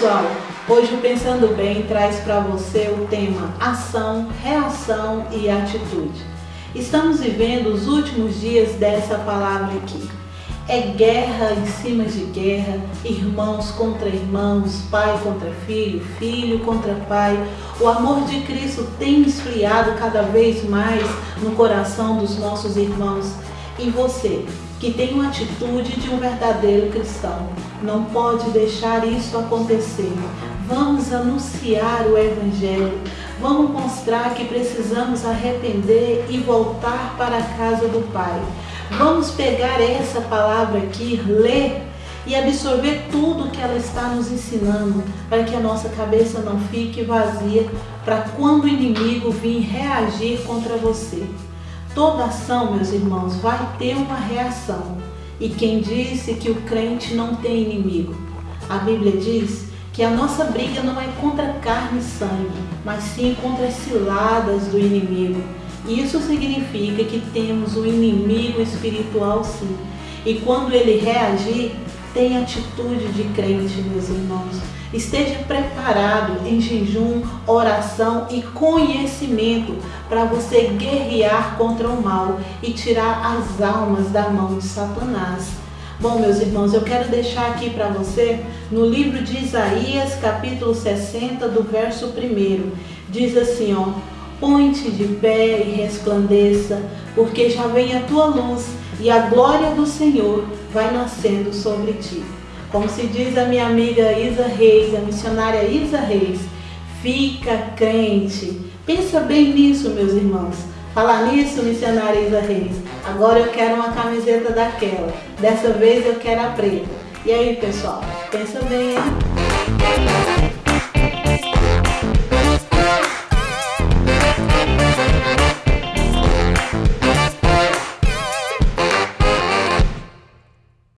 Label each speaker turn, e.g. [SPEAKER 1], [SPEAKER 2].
[SPEAKER 1] Pessoal, hoje o Pensando Bem traz para você o tema ação, reação e atitude. Estamos vivendo os últimos dias dessa palavra aqui. É guerra em cima de guerra, irmãos contra irmãos, pai contra filho, filho contra pai. O amor de Cristo tem esfriado cada vez mais no coração dos nossos irmãos. E você, que tem uma atitude de um verdadeiro cristão. Não pode deixar isso acontecer. Vamos anunciar o Evangelho. Vamos mostrar que precisamos arrepender e voltar para a casa do Pai. Vamos pegar essa palavra aqui, ler e absorver tudo que ela está nos ensinando, para que a nossa cabeça não fique vazia, para quando o inimigo vir reagir contra você. Toda ação, meus irmãos, vai ter uma reação. E quem disse que o crente não tem inimigo? A Bíblia diz que a nossa briga não é contra carne e sangue, mas sim contra as ciladas do inimigo. Isso significa que temos um inimigo espiritual sim. E quando ele reagir, tem atitude de crente, meus irmãos. Esteja preparado em jejum, oração e conhecimento para você guerrear contra o mal e tirar as almas da mão de Satanás. Bom, meus irmãos, eu quero deixar aqui para você no livro de Isaías, capítulo 60, do verso 1. Diz assim, ó: Põe-te de pé e resplandeça, porque já vem a tua luz e a glória do Senhor vai nascendo sobre ti. Como se diz a minha amiga Isa Reis, a missionária Isa Reis, fica crente. Pensa bem nisso, meus irmãos. Falar nisso, missionária Isa Reis. Agora eu quero uma camiseta daquela. Dessa vez eu quero a preta. E aí, pessoal? Pensa bem, hein?